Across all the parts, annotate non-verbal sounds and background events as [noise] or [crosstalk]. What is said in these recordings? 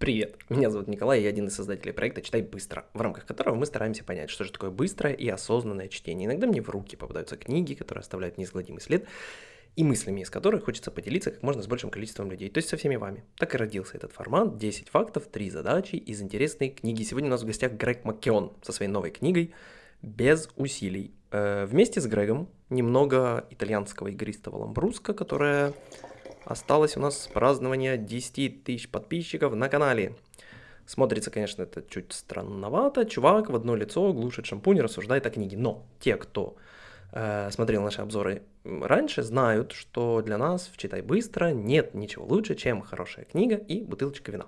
Привет, меня зовут Николай, я один из создателей проекта «Читай быстро», в рамках которого мы стараемся понять, что же такое быстрое и осознанное чтение. Иногда мне в руки попадаются книги, которые оставляют неизгладимый след, и мыслями из которых хочется поделиться как можно с большим количеством людей, то есть со всеми вами. Так и родился этот формат, 10 фактов, 3 задачи из интересной книги. Сегодня у нас в гостях Грег Маккеон со своей новой книгой «Без усилий». Э, вместе с Грегом немного итальянского игристого ламбруска, которая осталось у нас празднование 10 тысяч подписчиков на канале. Смотрится, конечно, это чуть странновато. Чувак в одно лицо глушит шампунь, рассуждает о книге. Но те, кто э, смотрел наши обзоры раньше, знают, что для нас в «Читай быстро» нет ничего лучше, чем хорошая книга и бутылочка вина.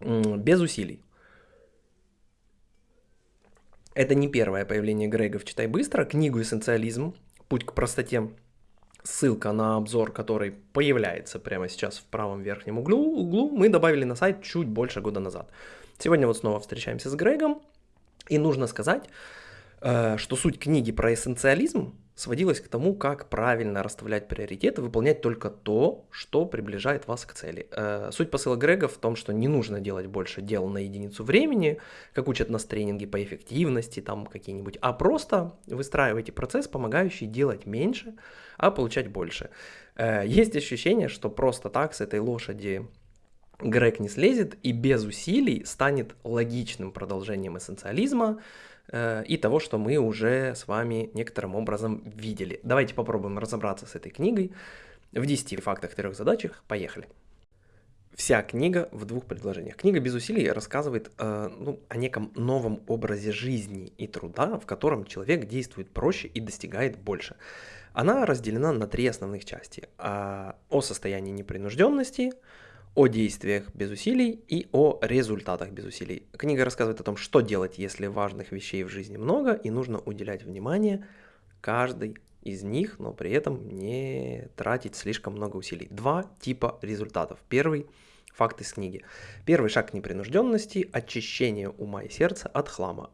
Без усилий. Это не первое появление Грега в «Читай быстро». Книгу «Эссенциализм. Путь к простоте» ссылка на обзор, который появляется прямо сейчас в правом верхнем углу, углу, мы добавили на сайт чуть больше года назад. Сегодня вот снова встречаемся с Грегом, и нужно сказать, э, что суть книги про эссенциализм сводилась к тому, как правильно расставлять приоритеты, выполнять только то, что приближает вас к цели. Э, суть посыла Грега в том, что не нужно делать больше дел на единицу времени, как учат нас тренинги по эффективности там какие-нибудь, а просто выстраивайте процесс, помогающий делать меньше, а получать больше. Э, есть ощущение, что просто так с этой лошади Грег не слезет и без усилий станет логичным продолжением эссенциализма, и того, что мы уже с вами некоторым образом видели. Давайте попробуем разобраться с этой книгой в 10 фактах, трех задачах. Поехали. Вся книга в двух предложениях. Книга без усилий рассказывает э, ну, о неком новом образе жизни и труда, в котором человек действует проще и достигает больше. Она разделена на три основных части. Э, о состоянии непринужденности, о действиях без усилий и о результатах без усилий. Книга рассказывает о том, что делать, если важных вещей в жизни много, и нужно уделять внимание каждой из них, но при этом не тратить слишком много усилий. Два типа результатов. Первый – факт из книги. Первый шаг к непринужденности – очищение ума и сердца от хлама.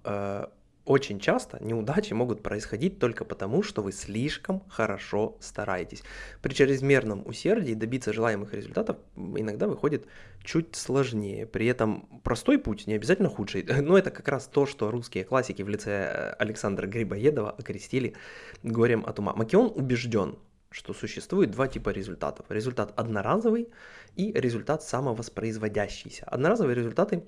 Очень часто неудачи могут происходить только потому, что вы слишком хорошо стараетесь. При чрезмерном усердии добиться желаемых результатов иногда выходит чуть сложнее. При этом простой путь не обязательно худший. [laughs] Но это как раз то, что русские классики в лице э, Александра Грибоедова окрестили горем от ума. Макион убежден, что существует два типа результатов. Результат одноразовый и результат самовоспроизводящийся. Одноразовые результаты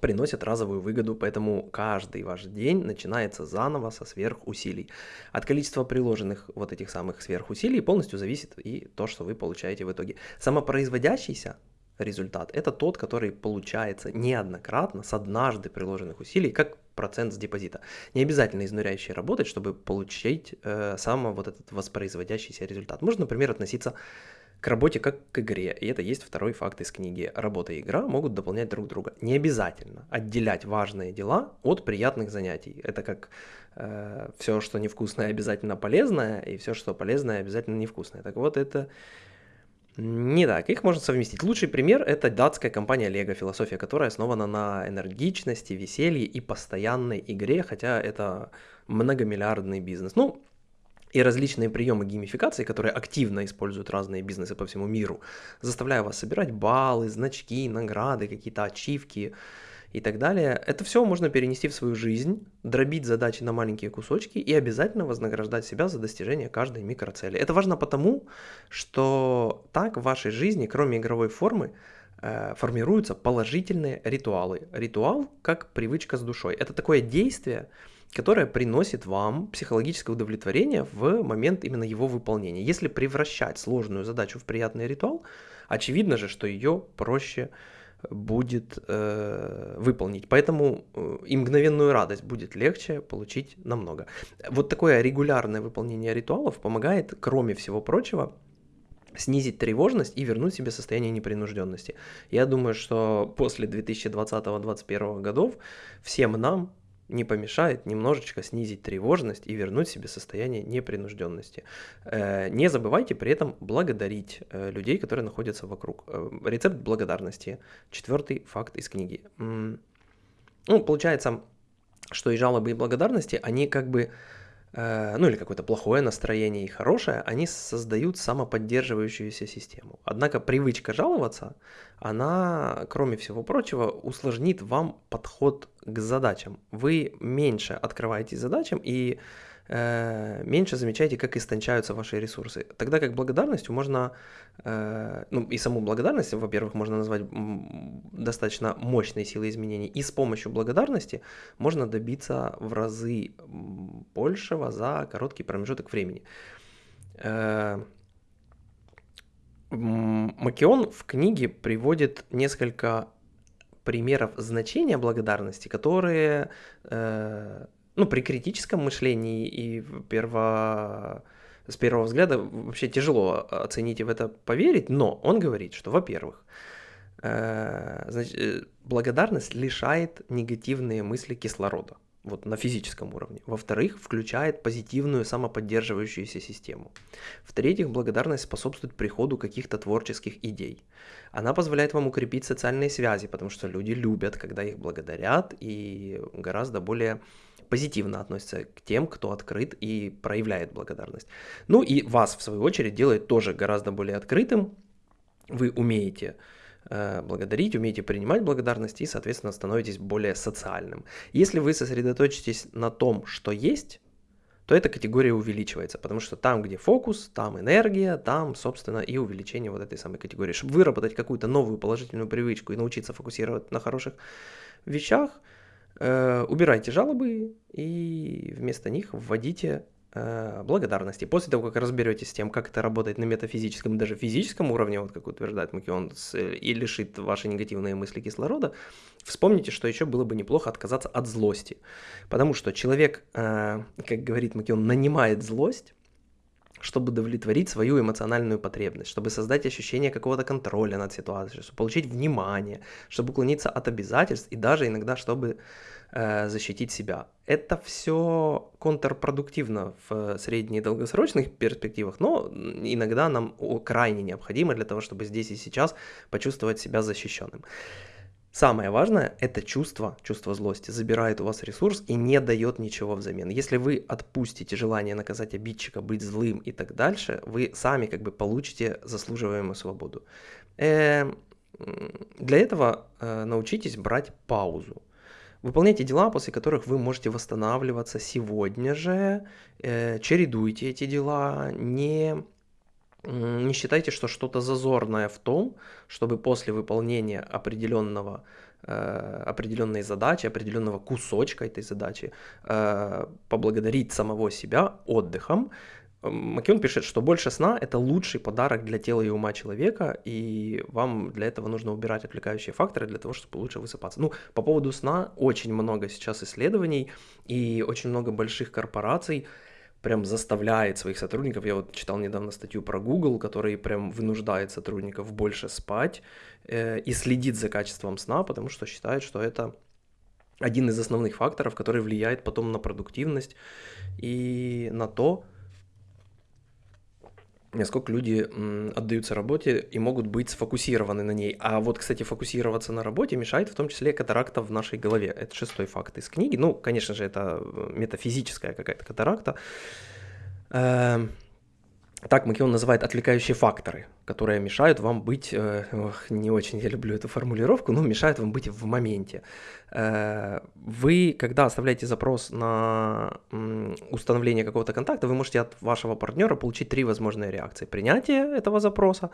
приносят разовую выгоду, поэтому каждый ваш день начинается заново со сверхусилий. От количества приложенных вот этих самых сверхусилий полностью зависит и то, что вы получаете в итоге. Самопроизводящийся результат – это тот, который получается неоднократно с однажды приложенных усилий, как процент с депозита. Не обязательно изнуряюще работать, чтобы получить э, само вот этот воспроизводящийся результат. Можно, например, относиться к работе как к игре. И это есть второй факт из книги. Работа и игра могут дополнять друг друга. Не обязательно отделять важные дела от приятных занятий. Это как э, все, что невкусное, обязательно полезное, и все, что полезное, обязательно невкусное. Так вот, это не так, их можно совместить. Лучший пример – это датская компания Lego, философия которая основана на энергичности, веселье и постоянной игре, хотя это многомиллиардный бизнес. Ну, и различные приемы геймификации, которые активно используют разные бизнесы по всему миру, заставляя вас собирать баллы, значки, награды, какие-то ачивки и так далее. Это все можно перенести в свою жизнь, дробить задачи на маленькие кусочки и обязательно вознаграждать себя за достижение каждой микроцели. Это важно потому, что так в вашей жизни, кроме игровой формы, э, формируются положительные ритуалы. Ритуал как привычка с душой. Это такое действие, которая приносит вам психологическое удовлетворение в момент именно его выполнения. Если превращать сложную задачу в приятный ритуал, очевидно же, что ее проще будет э, выполнить. Поэтому э, и мгновенную радость будет легче получить намного. Вот такое регулярное выполнение ритуалов помогает, кроме всего прочего, снизить тревожность и вернуть себе состояние непринужденности. Я думаю, что после 2020-2021 годов всем нам не помешает немножечко снизить тревожность и вернуть себе состояние непринужденности. Э, не забывайте при этом благодарить э, людей, которые находятся вокруг. Э, рецепт благодарности. Четвертый факт из книги. Ну, получается, что и жалобы, и благодарности, они как бы ну или какое-то плохое настроение и хорошее, они создают самоподдерживающуюся систему. Однако привычка жаловаться, она, кроме всего прочего, усложнит вам подход к задачам. Вы меньше открываетесь задачам и э, меньше замечаете, как истончаются ваши ресурсы. Тогда как благодарностью можно, э, ну и саму благодарность, во-первых, можно назвать достаточно мощной силой изменений, и с помощью благодарности можно добиться в разы большего за короткий промежуток времени. Э, Макион в книге приводит несколько примеров значения благодарности, которые э, ну, при критическом мышлении и перво... с первого взгляда вообще тяжело оценить и в это поверить, но он говорит, что, во-первых, э, значит, благодарность лишает негативные мысли кислорода вот на физическом уровне. Во-вторых, включает позитивную самоподдерживающуюся систему. В-третьих, благодарность способствует приходу каких-то творческих идей. Она позволяет вам укрепить социальные связи, потому что люди любят, когда их благодарят, и гораздо более позитивно относятся к тем, кто открыт и проявляет благодарность. Ну и вас, в свою очередь, делает тоже гораздо более открытым. Вы умеете благодарить, умеете принимать благодарность и, соответственно, становитесь более социальным. Если вы сосредоточитесь на том, что есть, то эта категория увеличивается, потому что там, где фокус, там энергия, там, собственно, и увеличение вот этой самой категории. Чтобы выработать какую-то новую положительную привычку и научиться фокусировать на хороших вещах – Э, убирайте жалобы и вместо них вводите э, благодарности. После того, как разберетесь с тем, как это работает на метафизическом, даже физическом уровне, вот как утверждает Макион, и лишит ваши негативные мысли кислорода, вспомните, что еще было бы неплохо отказаться от злости. Потому что человек, э, как говорит Макион, нанимает злость, чтобы удовлетворить свою эмоциональную потребность, чтобы создать ощущение какого-то контроля над ситуацией, чтобы получить внимание, чтобы уклониться от обязательств и даже иногда, чтобы э, защитить себя. Это все контрпродуктивно в средне- и долгосрочных перспективах, но иногда нам крайне необходимо для того, чтобы здесь и сейчас почувствовать себя защищенным. Самое важное – это чувство, чувство злости, забирает у вас ресурс и не дает ничего взамен. Если вы отпустите желание наказать обидчика, быть злым и так дальше, вы сами как бы получите заслуживаемую свободу. Э, для этого э, научитесь брать паузу. Выполняйте дела, после которых вы можете восстанавливаться сегодня же, э, чередуйте эти дела, не не считайте, что что-то зазорное в том, чтобы после выполнения определенного, э, определенной задачи, определенного кусочка этой задачи э, поблагодарить самого себя отдыхом. Макион пишет, что больше сна – это лучший подарок для тела и ума человека, и вам для этого нужно убирать отвлекающие факторы для того, чтобы лучше высыпаться. Ну, по поводу сна очень много сейчас исследований, и очень много больших корпораций – прям заставляет своих сотрудников, я вот читал недавно статью про Google, который прям вынуждает сотрудников больше спать э, и следит за качеством сна, потому что считает, что это один из основных факторов, который влияет потом на продуктивность и на то, насколько люди отдаются работе и могут быть сфокусированы на ней. А вот, кстати, фокусироваться на работе мешает в том числе катаракта в нашей голове. Это шестой факт из книги. Ну, конечно же, это э, метафизическая какая-то катаракта. Эм, так Макион называет отвлекающие факторы, которые мешают вам быть, э, ох, не очень я люблю эту формулировку, но мешают вам быть в моменте. Э, вы, когда оставляете запрос на установление какого-то контакта, вы можете от вашего партнера получить три возможные реакции. Принятие этого запроса,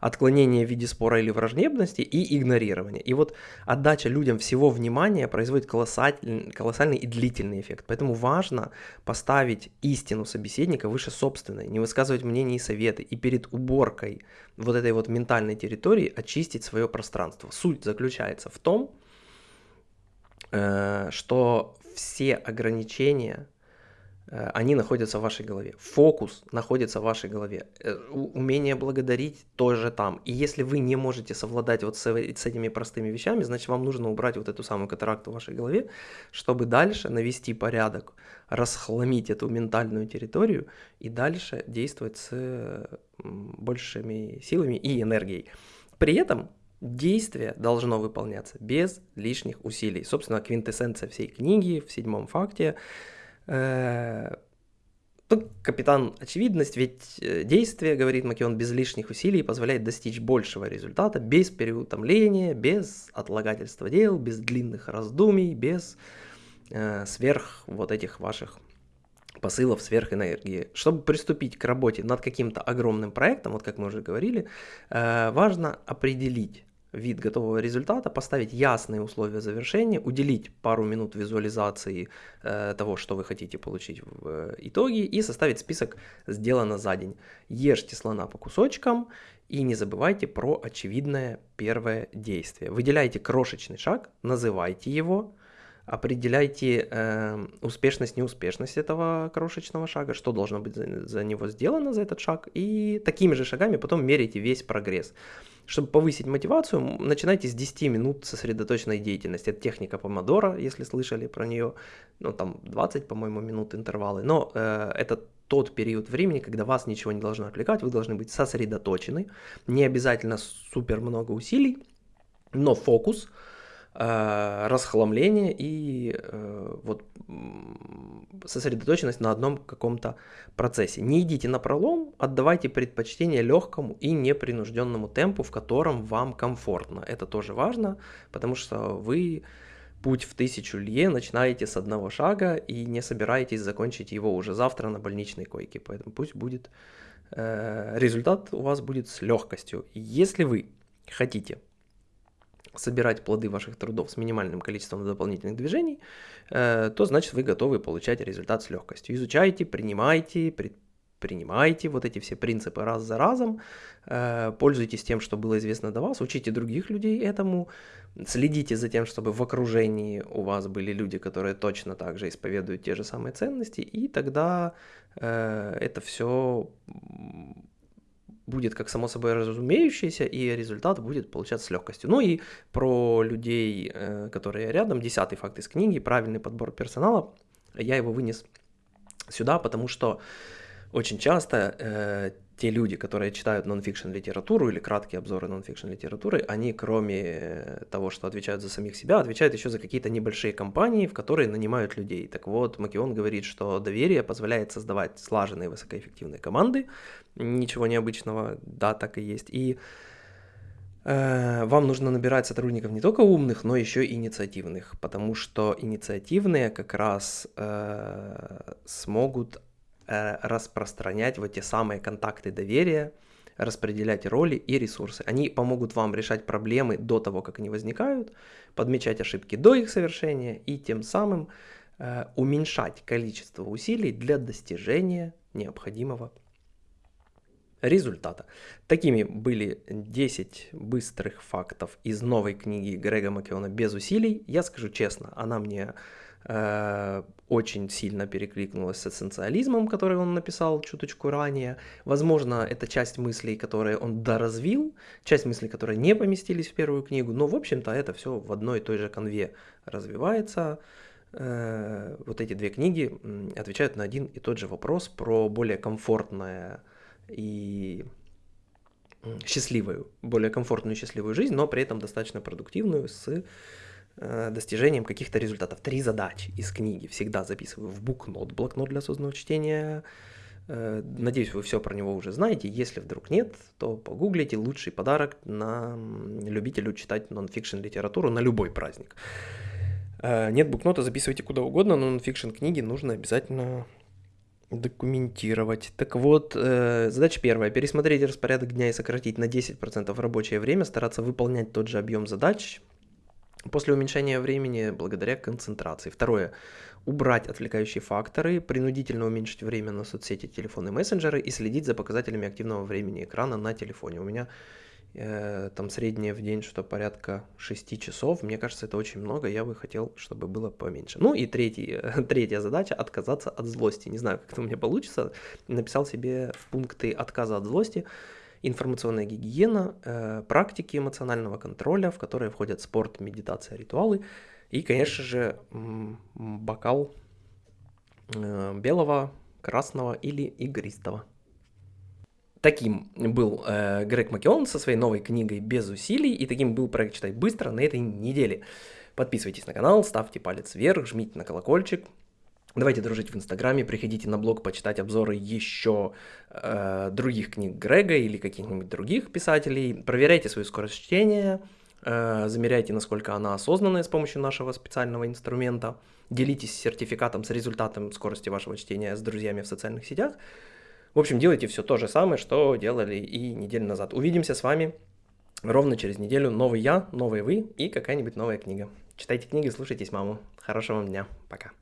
отклонение в виде спора или враждебности и игнорирование. И вот отдача людям всего внимания производит колоссальный, колоссальный и длительный эффект. Поэтому важно поставить истину собеседника выше собственной, не высказывать мнения и советы, и перед уборкой вот этой вот ментальной территории очистить свое пространство. Суть заключается в том, Э, что все ограничения, они находятся в вашей голове. Фокус находится в вашей голове. Э, умение благодарить тоже там. И если вы не можете совладать вот с, с этими простыми вещами, значит вам нужно убрать вот эту самую катаракту в вашей голове, чтобы дальше навести порядок, расхламить эту ментальную территорию и дальше действовать с большими силами и энергией. При этом действие должно выполняться без лишних усилий. Собственно, квинтэссенция всей книги в седьмом факте. Э, Ну, капитан очевидность, ведь э, действие, говорит Макион, без лишних усилий позволяет достичь большего результата без переутомления, без отлагательства дел, без длинных раздумий, без э, сверх вот этих ваших посылов сверхэнергии. Чтобы приступить к работе над каким-то огромным проектом, вот как мы уже говорили, э, важно определить вид готового результата, поставить ясные условия завершения, уделить пару минут визуализации э, того, что вы хотите получить в э, итоге, и составить список «Сделано за день». Ешьте слона по кусочкам и не забывайте про очевидное первое действие. Выделяйте крошечный шаг, называйте его, определяйте э, успешность, неуспешность этого крошечного шага, что должно быть за, за него сделано, за этот шаг, и такими же шагами потом меряйте весь прогресс. Чтобы повысить мотивацию, начинайте с 10 минут сосредоточенной деятельности. Это техника помодора, если слышали про нее, ну там 20, по-моему, минут интервалы, но э, это тот период времени, когда вас ничего не должно отвлекать, вы должны быть сосредоточены, не обязательно супер много усилий, но фокус – расхламление и э, вот сосредоточенность на одном каком-то процессе. Не идите на пролом, отдавайте предпочтение легкому и непринужденному темпу, в котором вам комфортно. Это тоже важно, потому что вы путь в тысячу лье начинаете с одного шага и не собираетесь закончить его уже завтра на больничной койке. Поэтому пусть будет э, результат у вас будет с легкостью. Если вы хотите собирать плоды ваших трудов с минимальным количеством дополнительных движений, э, то значит вы готовы получать результат с легкостью. Изучайте, принимайте, предпринимайте вот эти все принципы раз за разом, э, пользуйтесь тем, что было известно до вас, учите других людей этому, следите за тем, чтобы в окружении у вас были люди, которые точно так же исповедуют те же самые ценности, и тогда э, это все будет как само собой разумеющееся, и результат будет получаться с легкостью. Ну и про людей, э, которые рядом, десятый факт из книги, правильный подбор персонала, я его вынес сюда, потому что очень часто э, те люди, которые читают нонфикшн литературу или краткие обзоры нонфикшн литературы, они кроме того, что отвечают за самих себя, отвечают еще за какие-то небольшие компании, в которые нанимают людей. Так вот, Макион говорит, что доверие позволяет создавать слаженные высокоэффективные команды. Ничего необычного, да, так и есть. И э, вам нужно набирать сотрудников не только умных, но еще и инициативных, потому что инициативные как раз э, смогут Э, распространять вот те самые контакты доверия, распределять роли и ресурсы. Они помогут вам решать проблемы до того, как они возникают, подмечать ошибки до их совершения и тем самым э, уменьшать количество усилий для достижения необходимого результата. Такими были 10 быстрых фактов из новой книги Грега Макеона «Без усилий». Я скажу честно, она мне Э, очень сильно перекликнулась с эссенциализмом, который он написал чуточку ранее. Возможно, это часть мыслей, которые он доразвил, часть мыслей, которые не поместились в первую книгу, но, в общем-то, это все в одной и той же конве развивается. Э, вот эти две книги отвечают на один и тот же вопрос про более комфортное и счастливую, более комфортную и счастливую жизнь, но при этом достаточно продуктивную с Э, достижением каких-то результатов. Три задачи из книги всегда записываю в букнот, блокнот для осознанного чтения. Э, надеюсь, вы все про него уже знаете. Если вдруг нет, то погуглите лучший подарок на любителю читать нонфикшн литературу на любой праздник. Э, нет букнота, записывайте куда угодно, но нонфикшн книги нужно обязательно документировать. Так вот, э, задача первая. Пересмотреть распорядок дня и сократить на 10% рабочее время, стараться выполнять тот же объем задач, После уменьшения времени благодаря концентрации. Второе. Убрать отвлекающие факторы, принудительно уменьшить время на соцсети, телефоны, мессенджеры и следить за показателями активного времени экрана на телефоне. У меня э, там среднее в день что-то порядка 6 часов. Мне кажется, это очень много. Я бы хотел, чтобы было поменьше. Ну и третий, [laughs] третья задача – отказаться от злости. Не знаю, как это у меня получится. Написал себе пункты отказа от злости информационная гигиена, э, практики эмоционального контроля, в которые входят спорт, медитация, ритуалы и, конечно же, бокал э, белого, красного или игристого. Таким был э, Грег Маккеон со своей новой книгой «Без усилий», и таким был проект «Читать быстро» на этой неделе. Подписывайтесь на канал, ставьте палец вверх, жмите на колокольчик, Давайте дружить в Инстаграме, приходите на блог почитать обзоры еще э, других книг Грега или каких-нибудь других писателей. Проверяйте свою скорость чтения, э, замеряйте, насколько она осознанная с помощью нашего специального инструмента. Делитесь сертификатом с результатом скорости вашего чтения с друзьями в социальных сетях. В общем, делайте все то же самое, что делали и неделю назад. Увидимся с вами ровно через неделю. Новый я, новый вы и какая-нибудь новая книга. Читайте книги, слушайтесь маму. Хорошего вам дня. Пока.